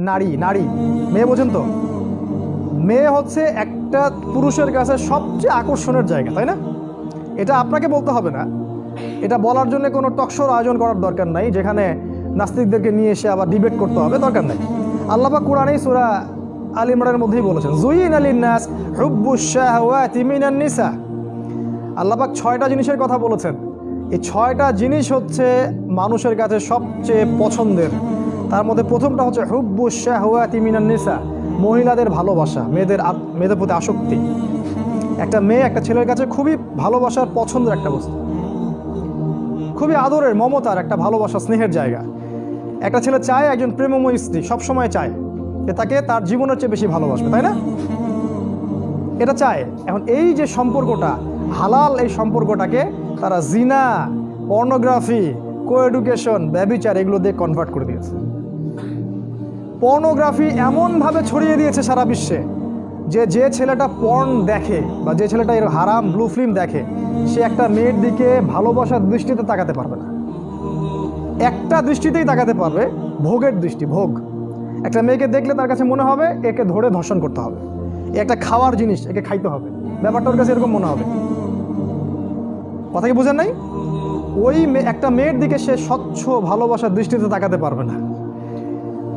নারী নারী। মেয়ে বোঝেন তো? মেয়ে হচ্ছে একটা পুরুষের কাছে সবচেয়ে আকর্ষণের জায়গা, তাই না? এটা আপনাকে বলতে হবে না। এটা বলার জন্য কোনো টকশোর আয়োজন করার দরকার নাই, যেখানে নাস্তিকদেরকে নিয়ে এসে আবার ডিবেট করতে হবে, দরকার নাই। আল্লাপা কোরআনেই সুরা আল ইমরানের মধ্যেই বলেছেন, জুইন আলিন নাস নিসা। আল্লাপাক ছয়টা জিনিসের কথা বলেছেন। এই ছয়টা জিনিস হচ্ছে মানুষের কাছে সবচেয়ে পছন্দের। তার মধ্যে প্রথমটা হচ্ছে হুব্বু শাহওয়াতি মিনান নিসা, মহিলাদের ভালোবাসা, মেয়েদের মেয়েদের প্রতি আসক্তি। একটা মেয়ে একটা ছেলের কাছে খুবই ভালোবাসার পছন্দের একটা বস্তু। খুবই আদরের, মমতার একটা ভালোবাসা, স্নেহের জায়গা। একটা ছেলে চায় একজন প্রেমময় স্ত্রী, সবসময় চায় যে তাকে তার জীবনের চেয়ে বেশি ভালোবাসবে, তাই না? এটা চায়। এখন এই যে সম্পর্কটা, হালাল এই সম্পর্কটাকে তারা জিনা, পর্নোগ্রাফি কো এডুকেশন ব্যবিচার, এগুলো দিয়ে কনভার্ট করে দিয়েছে। পর্নোগ্রাফি এমনভাবে ছড়িয়ে দিয়েছে সারা বিশ্বে যে যে ছেলেটা পর্ন দেখে বা যে ছেলেটা এর হারাম ব্লু ফিল্ম দেখে, সে একটা মেয়ের দিকে ভালোবাসার দৃষ্টিতে তাকাতে পারবে না। একটা দৃষ্টিতেই তাকাতে পারবে, ভোগের দৃষ্টি, ভোগ। একটা মেয়েকে দেখলে তার কাছে মনে হবে, একে ধরে ধর্ষণ করতে হবে। একটা খাওয়ার জিনিস, একে খাইতে হবে। ব্যাপারটা ওর কাছে এরকম মনে হবে। কথা কি বুঝেন নাই? ওই একটা মেয়ের দিকে সে স্বচ্ছ ভালোবাসার দৃষ্টিতে তাকাতে পারবে না।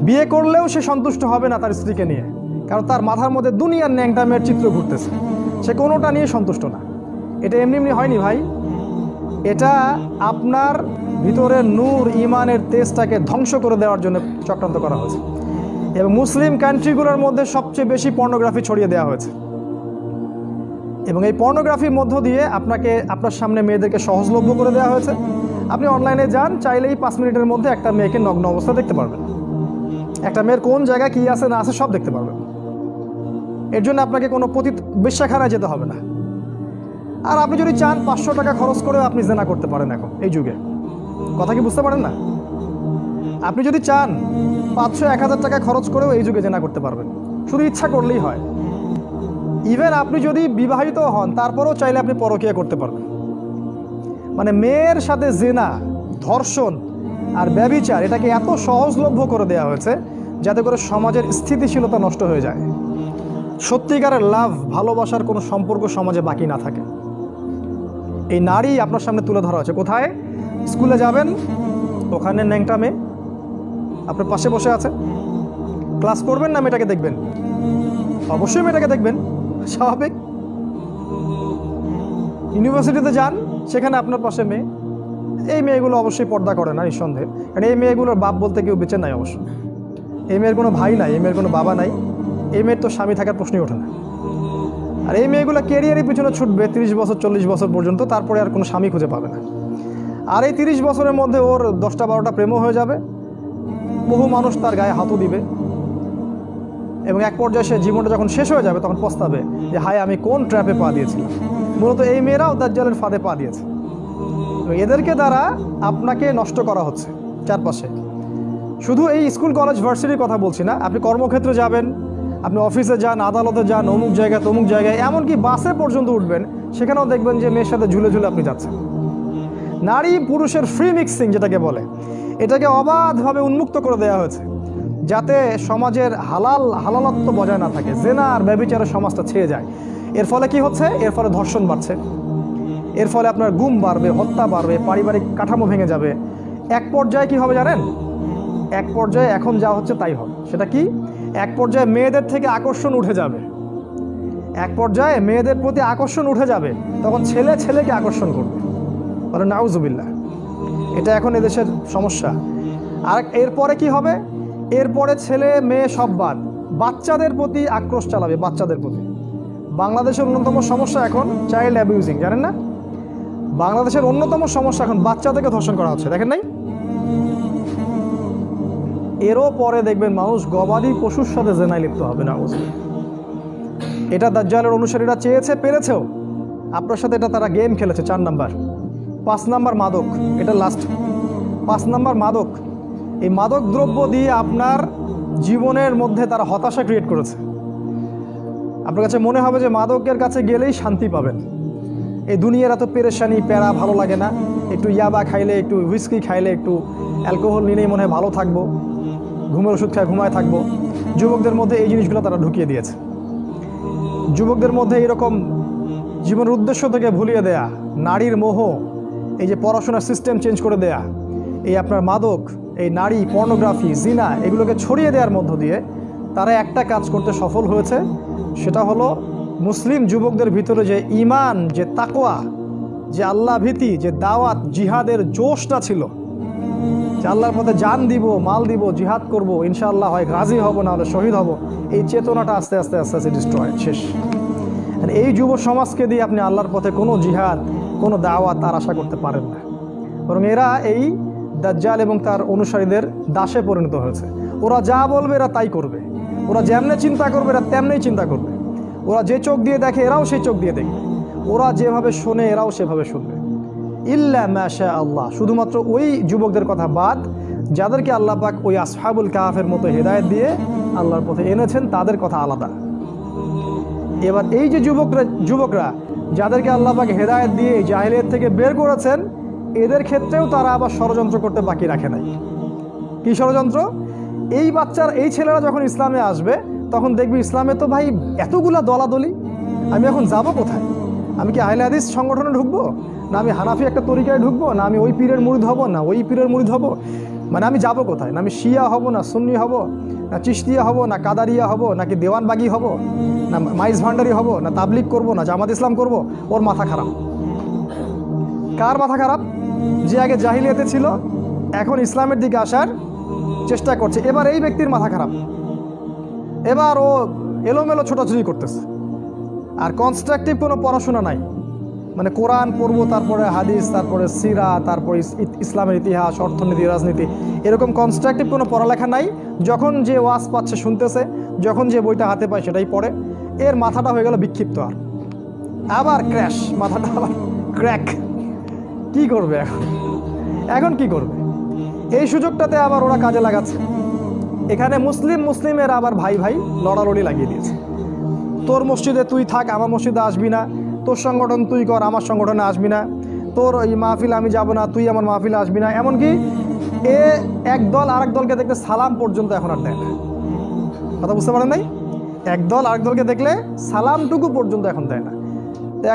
বিয়ে করলেও সে সন্তুষ্ট হবে না তার স্ত্রীকে নিয়ে। কারণ তার মাথার মধ্যে দুনিয়ার ন্যাংটা মেয়ের চিত্র ঘুরতেছে। সে কোনোটা নিয়ে সন্তুষ্ট না। এটা এমনি এমনি হয়নি ভাই। এটা আপনার ভিতরে নূর ইমানের তেজটাকে ধ্বংস করে দেওয়ার জন্য চক্রান্ত করা হয়েছে। এবং মুসলিম কান্ট্রিগুলোর মধ্যে সবচেয়ে বেশি পর্নোগ্রাফি ছড়িয়ে দেওয়া হয়েছে। এবং এই পর্নোগ্রাফির মধ্য দিয়ে আপনাকে, আপনার সামনে মেয়েদেরকে সহজলভ্য করে দেওয়া হয়েছে। আপনি অনলাইনে যান, চাইলেই পাঁচ মিনিটের মধ্যে একটা মেয়েকে নগ্ন অবস্থা দেখতে পারবেন। একটা মেয়ের কোন জায়গায় কী আছে, না আছে, সব দেখতে পারবেন এর জন্য আপনাকে কোনো পতি বিশ্বাখানায় যেতে হবে না। আর আপনি যদি চান পাঁচশো টাকা খরচ করেও আপনি জেনা করতে পারেন এখন, এই যুগে। কথা কি বুঝতে পারেন না? আপনি যদি চান পাঁচশো, এক হাজার টাকা খরচ করেও এই যুগে জেনা করতে পারবেন। শুধু ইচ্ছা করলেই হয়। ইভেন আপনি যদি বিবাহিত হন, তারপরেও চাইলে আপনি পরকীয়া করতে পারবেন। মানে মেয়ের সাথে জেনা, ধর্ষণ আর ব্যবিচার, এটাকে এত সহজলভ্য করে দেওয়া হয়েছে যাতে করে সমাজের স্থিতিশীলতা নষ্ট হয়ে যায়। সত্যিকারের লাভ, ভালোবাসার কোনো সম্পর্ক সমাজে বাকি না থাকে। এই নারী আপনার সামনে তুলে ধরা হয়েছে। কোথায়? স্কুলে যাবেন, ওখানে ন্যাংটা মেয়ে। আপনার পাশে বসে আছে। ক্লাস করবেন না মেয়েটাকে দেখবেন? অবশ্যই মেয়েটাকে দেখবেন। স্বাভাবিক। ইউনিভার্সিটিতে যান, সেখানে আপনার পাশে মেয়ে। এই মেয়েগুলো অবশ্যই পর্দা করে না, নিঃসন্দেহে। কারণ এই মেয়েগুলোর বাপ বলতে কেউ বেঁচে নাই অবশ্য। এই মেয়ের কোনো ভাই নাই এই মেয়ের কোনো বাবা নাই। এই মেয়ের তো স্বামী থাকার প্রশ্নই ওঠে না। আর এই মেয়েগুলো ক্যারিয়ারের পিছনে ছুটবে, তিরিশ বছর, চল্লিশ বছর পর্যন্ত, তারপরে আর কোনো স্বামী খুঁজে পাবে না। আর এই তিরিশ বছরের মধ্যে ওর দশটা বারোটা প্রেমও হয়ে যাবে। বহু মানুষ তার গায়ে হাতও দিবে। এবং এক পর্যায়ে সে জীবনটা যখন শেষ হয়ে যাবে, তখন পস্তাবে যে, হায়, আমি কোন ট্র্যাপে পা দিয়েছিলাম? মূলত এই মেয়েরাও দাজ্জালের ফাঁদে পা দিয়েছে। এদেরকে দ্বারা আপনাকে নষ্ট করা হচ্ছে চারপাশে। শুধু এই স্কুল, কলেজ, ভার্সিটির কথা বলছি না। আপনি কর্মক্ষেত্রে যাবেন, আপনি অফিসে যান, আদালতে যান, অমুক জায়গায় তমুক জায়গায়, এমনকি বাসে পর্যন্ত উঠবেন, সেখানেও দেখবেন যে মেয়ের সাথে ঝুলে ঝুলে আপনি যাচ্ছেন। নারী পুরুষের ফ্রি মিক্সিং যেটাকে বলে, এটাকে অবাধভাবে উন্মুক্ত করে দেওয়া হয়েছে, যাতে সমাজের হালাল হালালত্ব বজায় না থাকে, জেনা আর সমাজটা ছেয়ে যায়। এর ফলে কি হচ্ছে? এর ফলে ধর্ষণ বাড়ছে। এর ফলে আপনার গুম বাড়বে, হত্যা বাড়বে, পারিবারিক কাঠামো ভেঙে যাবে। এক পর্যায়ে কি হবে জানেন? এক পর্যায়ে এখন যা হচ্ছে তাই হবে। সেটা কি? এক পর্যায়ে মেয়েদের থেকে আকর্ষণ উঠে যাবে। এক পর্যায়ে মেয়েদের প্রতি আকর্ষণ উঠে যাবে, তখন ছেলে ছেলেকে আকর্ষণ করবে। বলে নাউজুবিল্লাহ, এটা এখন এদেশের সমস্যা। আর এরপরে কি হবে? এরপরে ছেলে মেয়ে সব বাদ। বাচ্চাদের প্রতি আক্রোশ চালাবে, বাচ্চাদের প্রতি। বাংলাদেশের অন্যতম সমস্যা এখন চাইল্ড অ্যাবিউজিং জানেন না? বাংলাদেশের অন্যতম সমস্যা এখন বাচ্চাদেরকে ধর্ষণ করা হচ্ছে, দেখেন নাই? এরও পরে দেখবেন মানুষ গবাদি পশুর সাথে জেনায় লিপ্ত হবে না। এটা দাজ্জালের অনুসারীরা চেয়েছে, পেরেছেও। আপনার সাথে এটা তারা গেম খেলেছে, চার নাম্বার। পাঁচ নাম্বার মাদক, এটা লাস্ট পাঁচ নাম্বার মাদক, এই মাদক দ্রব্য দিয়ে আপনার জীবনের মধ্যে তারা হতাশা ক্রিয়েট করেছে। আপনার কাছে মনে হবে যে মাদকের কাছে গেলেই শান্তি পাবেন। এই দুনিয়ার এত পেরেশানি, প্যারা, ভালো লাগে না। একটু ইয়াবা খাইলে, একটু হুইস্কি খাইলে, একটু অ্যালকোহল নিলেই মনে হয় ভালো থাকব। ঘুমের ওষুধ খায় ঘুমায় থাকব। যুবকদের মধ্যে এই জিনিসগুলো তারা ঢুকিয়ে দিয়েছে। যুবকদের মধ্যে এরকম জীবনের উদ্দেশ্য থেকে ভুলিয়ে দেয়া, নারীর মোহ, এই যে পড়াশোনার সিস্টেম চেঞ্জ করে দেয়া, এই আপনার মাদক, এই নারী পর্নোগ্রাফি জিনা, এগুলোকে ছড়িয়ে দেওয়ার মধ্য দিয়ে তারা একটা কাজ করতে সফল হয়েছে। সেটা হলো মুসলিম যুবকদের ভিতরে যে ইমান যে তাকোয়া যে আল্লাহ ভীতি, যে দাওয়াত, জিহাদের জোশটা ছিল যে আল্লাহর পথে জান দিব, মাল দিব, জিহাদ করব, ইনশাআল্লাহ হয় গাজী হব না হলে শহীদ হব। এই চেতনাটা আস্তে আস্তে আস্তে আস্তে ডিস্ট্রয় শেষ। আর এই যুব সমাজকে দিয়ে আপনি আল্লাহর পথে কোনো জিহাদ, কোনো দাওয়াত তার আশা করতে পারেন না। বরং এরা এই দাজ্জাল এবং তার অনুসারীদের দাসে পরিণত হয়েছে। ওরা যা বলবে এরা তাই করবে। ওরা যেমনে চিন্তা করবে, এরা তেমনেই চিন্তা করবে। ওরা যে চোখ দিয়ে দেখে, এরাও সেই চোখ দিয়ে দেখবে। ওরা যেভাবে শোনে, এরাও সেভাবে শুনবে। ইল্লা মাশা আল্লাহ। শুধুমাত্র ওই যুবকদের কথা বাদ, যাদেরকে আল্লাহ পাক ওই আসহাবুল কাহাফের মতো হেদায়েত দিয়ে আল্লাহর পথে এনেছেন, তাদের কথা আলাদা। এবার এই যে যুবকরা যুবকরা, যাদেরকে আল্লাহ পাক হেদায়েত দিয়ে জাহিলিয়ত থেকে বের করেছেন, এদের ক্ষেত্রেও তারা আবার ষড়যন্ত্র করতে বাকি রাখে নাই। কি ষড়যন্ত্র? এই বাচ্চার, এই ছেলেরা যখন ইসলামে আসবে, তখন দেখবি ইসলামে তো ভাই এতগুলা দলাদলি। আমি এখন যাব কোথায়? আমি কি আহলে হাদিস সংগঠনে ঢুকবো? না আমি হানাফি একটা তরিকায় ঢুকবো, না আমি ওই পীরের মুরিদ হব, না ওই পীরের মুরিদ হব। মানে আমি যাব কোথায়? না আমি শিয়া হব, না সুন্নি হব, না চিস্তিয়া হব, না কাদারিয়া হব, নাকি দেওয়ানবাগি হব, না মাইস ভান্ডারি হব, না তাবলিক করব, না জামাত ইসলাম করব, ওর মাথা খারাপ। কার মাথা খারাপ? যে আগে জাহিলিয়াতে ছিল, এখন ইসলামের দিকে আসার চেষ্টা করছে। এবার এই ব্যক্তির মাথা খারাপ। এবার ও এলোমেলো ছোটাছুটি করতেছে। আর কনস্ট্রাকটিভ কোনো পড়াশোনা নাই। মানে কোরআন পড়ব, তারপরে হাদিস, তারপরে সিরা, তারপরে ইসলামের ইতিহাস, অর্থনীতি, রাজনীতি, এরকম কনস্ট্রাকটিভ কোনো পড়ালেখা নাই। যখন যে ওয়াজ পাচ্ছে, শুনতেছে, যখন যে বইটা হাতে পায়, সেটাই পড়ে। এর মাথাটা হয়ে গেল বিক্ষিপ্ত আর। আবার ক্র্যাশ মাথাটা আবার ক্র্যাক কি করবে এখন? এখন কি করবে? এই সুযোগটাতে আবার ওরা কাজে লাগাচ্ছে। এখানে মুসলিম মুসলিমের আবার ভাই ভাই লড়ালড়ি লাগিয়ে দিয়েছে। তোর মসজিদে তুই থাক, আমার মসজিদে আসবি না। তোর সংগঠন, তুই কর, আমার সংগঠনে আসবি না। তোর ওই মাহফিল আমি যাব না, তুই আমার মাহফিলে আসবি না। এমনকি এ এক দল আরেক দলকে দেখলে সালাম পর্যন্ত এখন আর দেয় না। কথা বুঝতে পারেন নাই? এক দল আরেক দলকে দেখলে সালামটুকু পর্যন্ত এখন দেয় না।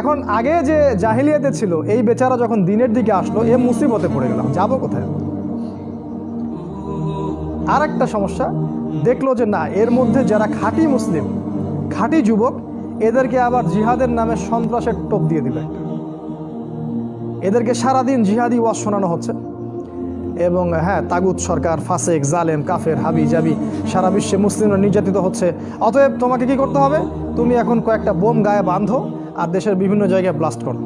এখন আগে যে জাহিলিয়াতে ছিল, এই বেচারা যখন দিনের দিকে আসলো, এ মুসিবতে পড়ে গেলাম। যাব কোথায়? আর একটা সমস্যা, দেখল যে না, এর মধ্যে যারা খাঁটি মুসলিম, খাঁটি যুবক এদেরকে আবার জিহাদের নামে সন্ত্রাসের টোপ দিয়ে একটা এদেরকে সারাদিন জিহাদি ওয়াজ শোনানো হচ্ছে। এবং হ্যাঁ তাগুত সরকার, ফাসেক, জালেম, কাফের, হাবি জাবি, সারা বিশ্বে মুসলিমরা নির্যাতিত হচ্ছে। অতএব তোমাকে কি করতে হবে? তুমি এখন কয়েকটা বোম গায়ে বাঁধো আর দেশের বিভিন্ন জায়গায় ব্লাস্ট করো।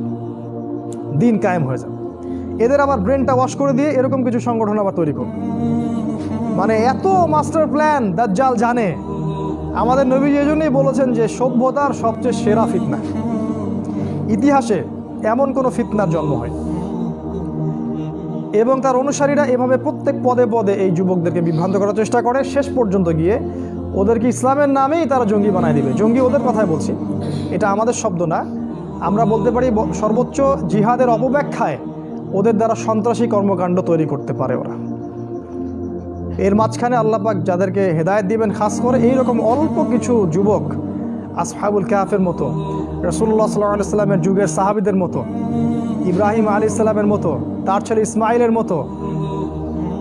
দিন কায়েম হয়ে যাবে। এদের আবার ব্রেনটা ওয়াশ করে দিয়ে এরকম কিছু সংগঠন আবার তৈরি করো। মানে এত মাস্টার প্ল্যান দাজ্জাল জানে। আমাদের নবীজি এই জন্যই বলেছেন যে সভ্যতার সবচেয়ে সেরা ফিতনা। ইতিহাসে এমন কোনো ফিতনার জন্ম হয় এবং তার অনুসারীরা এভাবে প্রত্যেক পদে পদে এই যুবকদেরকে বিভ্রান্ত করার চেষ্টা করে। শেষ পর্যন্ত গিয়ে ওদেরকে ইসলামের নামেই তারা জঙ্গি বানায় দিবে। জঙ্গি ওদের কথাই বলছি। এটা আমাদের শব্দ না। আমরা বলতে পারি সর্বোচ্চ জিহাদের অপব্যাখ্যায় ওদের দ্বারা সন্ত্রাসী কর্মকাণ্ড তৈরি করতে পারে ওরা। এর মাঝখানে আল্লাপাক যাদেরকে হেদায়েত দিবেন, খাস করে এইরকম অল্প কিছু যুবক আসহাবুল কাহাফের মতো রসুল্লাহ সাল্লাহ সাল্লামের যুগের সাহাবিদের মতো, ইব্রাহিম আলী ইসলামের মতো, তার ছেলে ইসমাইলের মতো,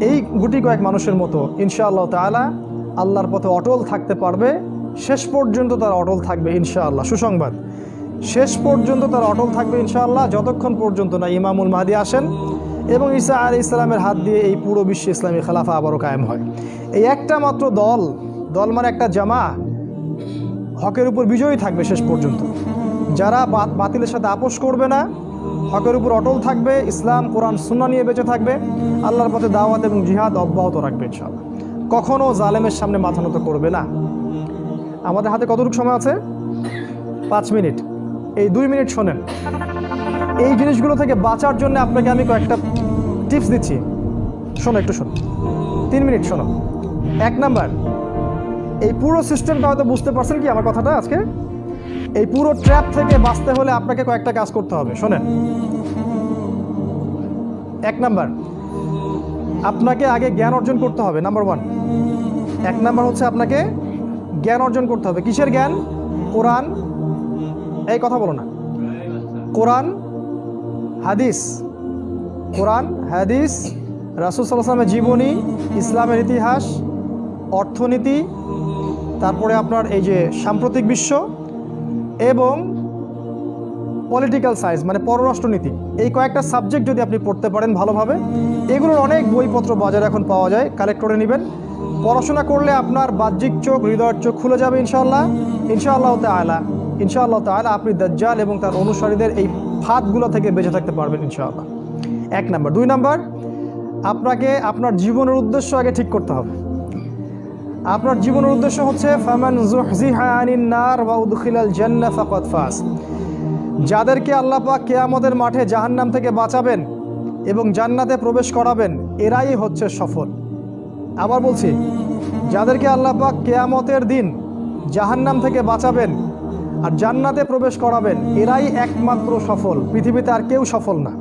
এই গুটি কয়েক মানুষের মতো, ইনশাআল্লাহ তাআলা আল্লাহর পথে অটল থাকতে পারবে। শেষ পর্যন্ত তারা অটল থাকবে ইনশাআল্লাহ। সুসংবাদ। শেষ পর্যন্ত তারা অটল থাকবে ইনশাআল্লাহ। যতক্ষণ পর্যন্ত না ইমামুল মাহাদি আসেন এবং ঈসা আলী ইসলামের হাত দিয়ে এই পুরো বিশ্বে ইসলামী খেলাফা আবারও কায়েম হয়। এই একটা মাত্র দল দল মানে একটা জামা, হকের উপর বিজয়ী থাকবে শেষ পর্যন্ত। যারা বাতিলের সাথে আপোষ করবে না, হকের উপর অটল থাকবে, ইসলাম, কোরআন সুন্না নিয়ে বেঁচে থাকবে, আল্লাহর পথে দাওয়াত এবং জিহাদ অব্যাহত রাখবে ইনশাআল্লাহ। কখনও জালেমের সামনে মাথা নত করবে না। আমাদের হাতে কতটুকু সময় আছে? পাঁচ মিনিট। এই দুই মিনিট শোনেন। এই জিনিসগুলো থেকে বাঁচার জন্য আপনাকে আমি কয়েকটা টিপস দিচ্ছি। শোনো একটু শোনো। তিন মিনিট, শোনো। এক নাম্বার, এই পুরো সিস্টেমটা হয়তো বুঝতে পারছেন কি আমার কথাটা আজকে? এই পুরো ট্র্যাপ থেকে বাঁচতে হলে আপনাকে কয়েকটা কাজ করতে হবে, শোনেন। এক নাম্বার, আপনাকে আগে জ্ঞান অর্জন করতে হবে নাম্বার ওয়ান এক নাম্বার হচ্ছে আপনাকে জ্ঞান অর্জন করতে হবে। কিসের জ্ঞান? কোরআন, এই কথা বলো না। কোরআন, হাদিস। কোরআন, হাদিস, রাসুল সাল্লামের জীবনী, ইসলামের ইতিহাস, অর্থনীতি, তারপরে আপনার এই যে সাম্প্রতিক বিশ্ব এবং পলিটিক্যাল সায়েন্স মানে পররাষ্ট্রনীতি। এই কয়েকটা সাবজেক্ট যদি আপনি পড়তে পারেন ভালোভাবে, এগুলোর অনেক বইপত্র বাজারে এখন পাওয়া যায় কালেক্ট করে নেবেন। পড়াশোনা করলে আপনার বাহ্যিক চোখ, হৃদয়ের চোখ খুলে যাবে ইনশাআল্লাহ। ইনশাআল্লাহ তালা ইনশাআল্লাহ তালা আপনি দাজ্জাল এবং তার অনুসারীদের এই ফাঁদগুলো থেকে বেঁচে থাকতে পারবেন ইনশাআল্লাহ। এক নাম্বার। দুই নাম্বার, আপনাকে আপনার জীবনের উদ্দেশ্য আগে ঠিক করতে হবে। আপনার জীবনের উদ্দেশ্য হচ্ছে যাদেরকে আল্লাহ পাক কেয়ামতের মাঠে জাহান্নাম থেকে বাঁচাবেন এবং জান্নাতে প্রবেশ করাবেন, এরাই হচ্ছে সফল। আবার বলছি, যাদেরকে আল্লাহ পাক কেয়ামতের দিন জাহান্নাম থেকে বাঁচাবেন আর জান্নাতে প্রবেশ করাবেন, এরাই একমাত্র সফল। পৃথিবীতে আর কেউ সফল না।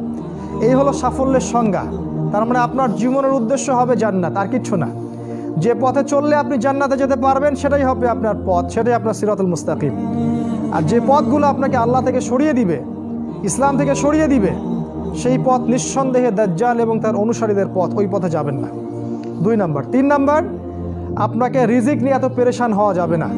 এই হলো সাফল্যের সংজ্ঞা। তার মানে আপনার জীবনের উদ্দেশ্য হবে জান্নাত, আর কিচ্ছু না। যে পথে চললে আপনি জান্নাতে যেতে পারবেন, সেটাই হবে আপনার পথ, সেটাই আপনার সিরাতুল মুস্তাকিম। আর যে পথগুলো আপনাকে আল্লাহ থেকে সরিয়ে দিবে, ইসলাম থেকে সরিয়ে দিবে, সেই পথ নিঃসন্দেহে দাজ্জাল এবং তার অনুসারীদের পথ ওই পথে যাবেন না। দুই নাম্বার। তিন নাম্বার, আপনাকে রিজিক নিয়ে এত পেরেশান হওয়া যাবে না।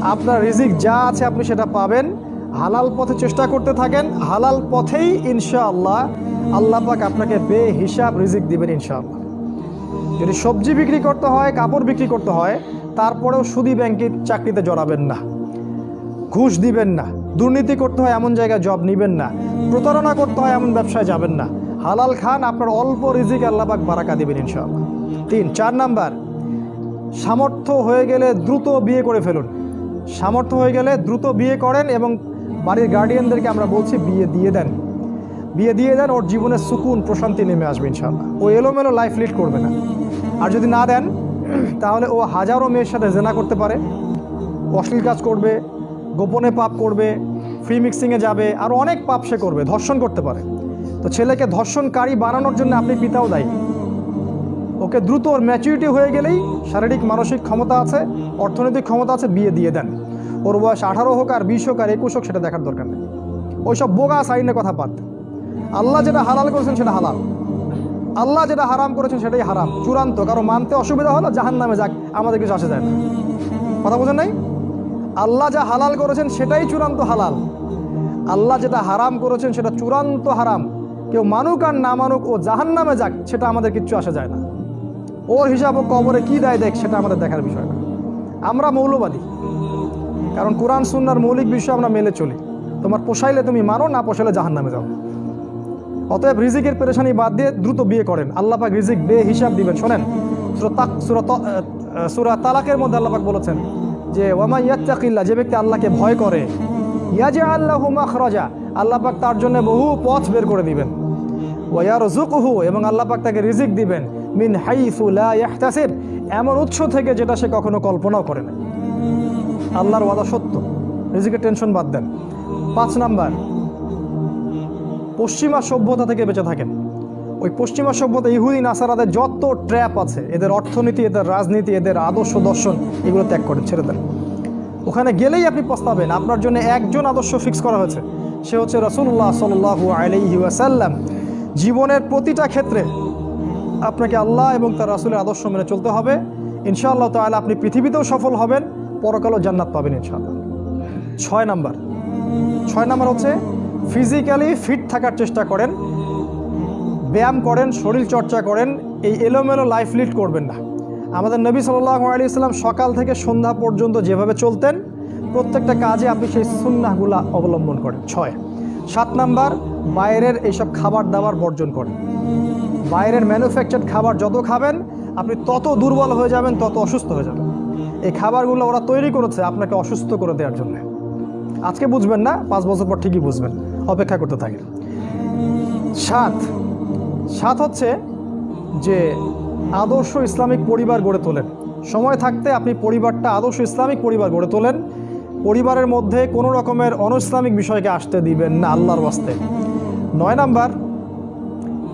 আপনার রিজিক যা আছে আপনি সেটা পাবেন। হালাল পথে চেষ্টা করতে থাকেন। হালাল পথেই ইনশাআল্লাহ আল্লাহ পাক আপনাকে বে হিসাব রিজিক দিবেন ইনশাআল্লাহ। যদি সবজি বিক্রি করতে হয়, কাপড় বিক্রি করতে হয়, তারপরেও সুদি ব্যাংকের চাকরিতে জড়াবেন না। ঘুষ দিবেন না। দুর্নীতি করতে হয় এমন জায়গায় জব নেবেন না। প্রতারণা করতে হয় এমন ব্যবসায় যাবেন না। হালাল খান আপনার অল্প রিজিক আল্লাহবাক বারাকা দিবেন ইনশাআল্লাহ। তিন, চার নাম্বার, সামর্থ্য হয়ে গেলে দ্রুত বিয়ে করে ফেলুন। সামর্থ্য হয়ে গেলে দ্রুত বিয়ে করেন এবং বাড়ির গার্ডিয়ানদেরকে আমরা বলছি বিয়ে দিয়ে দেন। বিয়ে দিয়ে দেন, ওর জীবনের সুকুন, প্রশান্তি নেমে আসবে ইনশাআল্লাহ। ও এলোমেলো লাইফ লিড করবে না। আর যদি না দেন, তাহলে ও হাজারো মেয়ের সাথে জেনা করতে পারে, অশ্লীল কাজ করবে, গোপনে পাপ করবে ফ্রি মিক্সিংয়ে যাবে, আর অনেক পাপ সে করবে, ধর্ষণ করতে পারে। তো ছেলেকে ধর্ষণকারী বানানোর জন্য আপনি পিতাও দায়ী। ওকে দ্রুত ওর ম্যাচুরিটি হয়ে গেলেই শারীরিক, মানসিক ক্ষমতা আছে, অর্থনৈতিক ক্ষমতা আছে, বিয়ে দিয়ে দেন। ওর বয়স আঠারো হোক আর বিশ হোক আর একুশ হোক, সেটা দেখার দরকার নেই। ওইসব বোগা সাইনের কথা বাদ আল্লাহ যেটা হালাল করেছেন সেটা হালাল। আল্লাহ যেটা হারাম করেছেন সেটাই হারাম। চূড়ান্ত, কারও মানতে অসুবিধা হলো জাহান নামে যাক, আমাদের কিছু আসে যায় না। কথা বোঝেন নাই? আল্লাহ যা হালাল করেছেন সেটাই চূড়ান্ত হালাল। আল্লাহ যেটা হারাম করেছেন সেটা চূড়ান্ত হারাম। কেউ মানুক আর না মানুক, ও জাহান নামে যাক, সেটা আমাদের কিচ্ছু আসে যায় না। ওর হিসাব ও কবরে কী দেয় দেখ, সেটা আমাদের দেখার বিষয় না। আমরা মৌলবাদী। কারণ কোরআন, সুন্নার মৌলিক বিষয় আমরা মেলে চলি। তোমার পোষাইলে তুমি মানো, না পোষাইলে জাহান নামে যাও। অতএব রিজিকের পেরেশানি বাদ দিয়ে দ্রুত বিয়ে করেন। আল্লাহ পাক রিজিক বে হিসাব দিবেন। শোনেন, সুরা তালাকের মধ্যে আল্লাহ পাক বলেছেন যে, ওয়ামা ইয়াত্তাকিল্লা যে ব্যক্তি আল্লাহকে ভয় করে ইয়াজে আল্লাহ মাখরাজা আল্লাহ পাক তার জন্য বহু পথ বের করে দিবেন। ওয়ার জুকহু এবং আল্লাহ পাক তাকে রিজিক দিবেন, মিন হাইফু লা ইয়াহতাসিব এমন উৎস থেকে যেটা সে কখনো কল্পনাও করে না আল্লাহর ওয়াদা সত্য। রিজিকের টেনশন বাদ দেন। পাঁচ নাম্বার পশ্চিমা সভ্যতা থেকে বেঁচে থাকেন। ওই পশ্চিমা সভ্যতা ইহুদি, নাসারাদের যত ট্র্যাপ আছে, এদের অর্থনীতি, এদের রাজনীতি, এদের আদর্শ দর্শন, এগুলো ত্যাগ করেন, ছেড়ে দেন। ওখানে গেলেই আপনি পস্তাবেন, আপনার জন্য একজন আদর্শ ফিক্স করা হয়েছে। সে হচ্ছে রসুল্লাহ সাল্লু আলাইহি ওয়াসাল্লাম। জীবনের প্রতিটা ক্ষেত্রে আপনাকে আল্লাহ এবং তার রাসুলের আদর্শ মেনে চলতে হবে। ইনশাআল্লাহ তাহলে আপনি পৃথিবীতেও সফল হবেন, পরকালও জান্নাত পাবেন ইনশাআল্লাহ। ছয় নাম্বার। ছয় নাম্বার হচ্ছে ফিজিক্যালি ফিট থাকার চেষ্টা করেন, ব্যায়াম করেন, শরীর চর্চা করেন, এই এলোমেলো লাইফ লিড করবেন না। আমাদের নবী সাল্লাহ আলী ইসলাম সকাল থেকে সন্ধ্যা পর্যন্ত যেভাবে চলতেন, প্রত্যেকটা কাজে আপনি সেই সুন্নাহগুলা অবলম্বন করেন। ছয়। সাত নাম্বার, বাইরের এইসব খাবার দাবার বর্জন করেন। বাইরের ম্যানুফ্যাকচার খাবার যত খাবেন, আপনি তত দুর্বল হয়ে যাবেন, তত অসুস্থ হয়ে যাবেন। এই খাবারগুলো ওরা তৈরি করেছে আপনাকে অসুস্থ করে দেওয়ার জন্য। আজকে বুঝবেন না, পাঁচ বছর পর ঠিকই বুঝবেন। অপেক্ষা করতে থাকেন। সাত সাত হচ্ছে যে আদর্শ ইসলামিক পরিবার গড়ে তোলেন। সময় থাকতে আপনি পরিবারটা আদর্শ ইসলামিক পরিবার গড়ে তোলেন। পরিবারের মধ্যে কোনো রকমের অনইসলামিক বিষয়কে আসতে দিবেন না আল্লাহর বাস্তে নয় নাম্বার,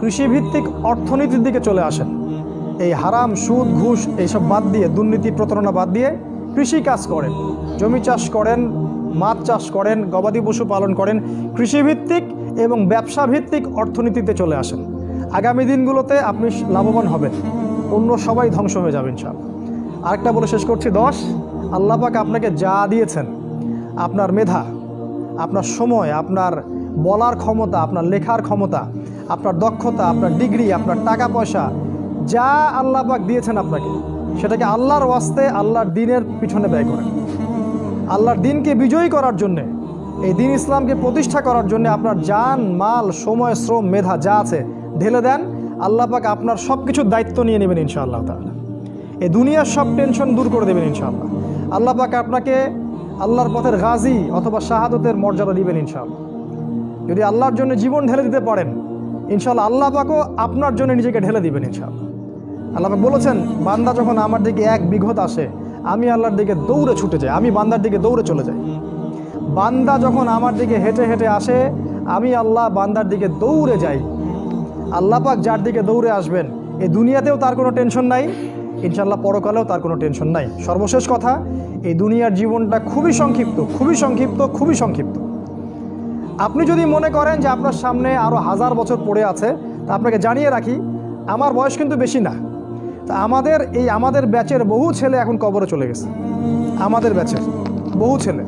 কৃষিভিত্তিক অর্থনীতির দিকে চলে আসেন। এই হারাম, সুদ, ঘুষ, এইসব বাদ দিয়ে, দুর্নীতি, প্রতারণা বাদ দিয়ে কৃষি কাজ করেন। জমি চাষ করেন মাছ চাষ করেন, গবাদি পশু পালন করেন, কৃষিভিত্তিক এবং ব্যবসা ভিত্তিক অর্থনীতিতে চলে আসেন। আগামী দিনগুলোতে আপনি লাভবান হবেন। অন্য সবাই ধ্বংস হয়ে যাবেন সব আরেকটা বলে শেষ করছি, দশ। আল্লাহ পাক আপনাকে যা দিয়েছেন, আপনার মেধা, আপনার সময়, আপনার বলার ক্ষমতা, আপনার লেখার ক্ষমতা, আপনার দক্ষতা, আপনার ডিগ্রি, আপনার টাকা পয়সা, যা আল্লাহ পাক দিয়েছেন আপনাকে, সেটাকে আল্লাহর ওয়াস্তে, আল্লাহর দিনের পিছনে ব্যয় করেন। আল্লাহর দিনকে বিজয়ী করার জন্যে, এই দিন ইসলামকে প্রতিষ্ঠা করার জন্য আপনার জান, মাল, সময়, শ্রম, মেধা যা আছে, ঢেলে দেন। আল্লাহ পাক আপনার সব কিছুর দায়িত্ব নিয়ে নেবেন ইনশাআল্লাহ তাআলা। এই দুনিয়ার সব টেনশন দূর করে দেবেন ইনশাআল্লাহ। আল্লাহ পাক আপনাকে আল্লাহর পথের গাজী অথবা শাহাদতের মর্যাদা দিবেন ইনশাআল্লাহ। যদি আল্লাহর জন্য জীবন ঢেলে দিতে পারেন, ইনশাআল্লাহ আল্লাহ পাকও আপনার জন্য নিজেকে ঢেলে দিবেন ইনশাআল্লাহ। আল্লাহ পাক বলেছেন, বান্দা যখন আমার দিকে এক বিঘত আসে আমি আল্লাহর দিকে দৌড়ে ছুটে যাই, আমি বান্দার দিকে দৌড়ে চলে যাই। বান্দা যখন আমার দিকে হেঁটে হেঁটে আসে, আমি আল্লাহ বান্দার দিকে দৌড়ে যাই। আল্লাহ পাক যার দিকে দৌড়ে আসবেন, এই দুনিয়াতেও তার কোনো টেনশন নাই ইনশাল্লাহ পরকালেও তার কোনো টেনশন নাই। সর্বশেষ কথা, এই দুনিয়ার জীবনটা খুবই সংক্ষিপ্ত খুবই সংক্ষিপ্ত খুবই সংক্ষিপ্ত। আপনি যদি মনে করেন যে আপনার সামনে আরও হাজার বছর পড়ে আছে, তা আপনাকে জানিয়ে রাখি, আমার বয়স কিন্তু বেশি না। তা আমাদের এই আমাদের ব্যাচের বহু ছেলে এখন কবরে চলে গেছে। আমাদের ব্যাচের বহু ছেলে।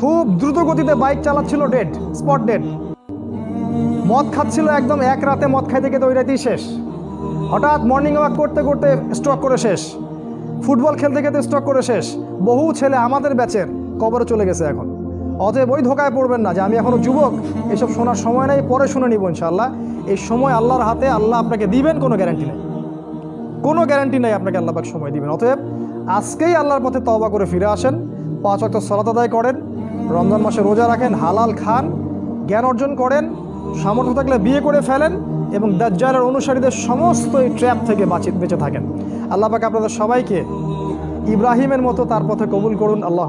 খুব দ্রুত গতিতে বাইক চালাচ্ছিল ডেড, স্পট ডেড। মদ খাচ্ছিল একদম এক রাতে, মদ খাইতে খেতে ওই রাতেই শেষ। হঠাৎ মর্নিং ওয়াক করতে করতে স্ট্রক করে শেষ। ফুটবল খেলতে খেলতে স্ট্রক করে শেষ। বহু ছেলে আমাদের ব্যাচের কবরে চলে গেছে এখন। অতএব ওই ধোকায় পড়বেন না যে আমি এখনও যুবক, এসব শোনার সময় নেই, পরে শুনে নিব ইনশাল্লাহ এই সময় আল্লাহর হাতে আল্লাহ আপনাকে দিবেন, কোনো গ্যারান্টি নেই। কোনো গ্যারান্টি নাই আপনাকে আল্লাপাক সময় দিবেন। অতএব আজকেই আল্লাহর পথে তবা করে ফিরে আসেন, পাঁচ অক্ট সলাত আদায় করেন, রমজান মাসে রোজা রাখেন, হালাল খান, জ্ঞান অর্জন করেন, সামর্থ্য থাকলে বিয়ে করে ফেলেন এবং দাজ্জালের অনুসারীদের সমস্ত এই ট্র্যাপ থেকে বাঁচি, বেঁচে থাকেন। আল্লাহ পাক আপনাদের সবাইকে ইব্রাহিমের মতো তার পথে কবুল করুন। আল্লাহ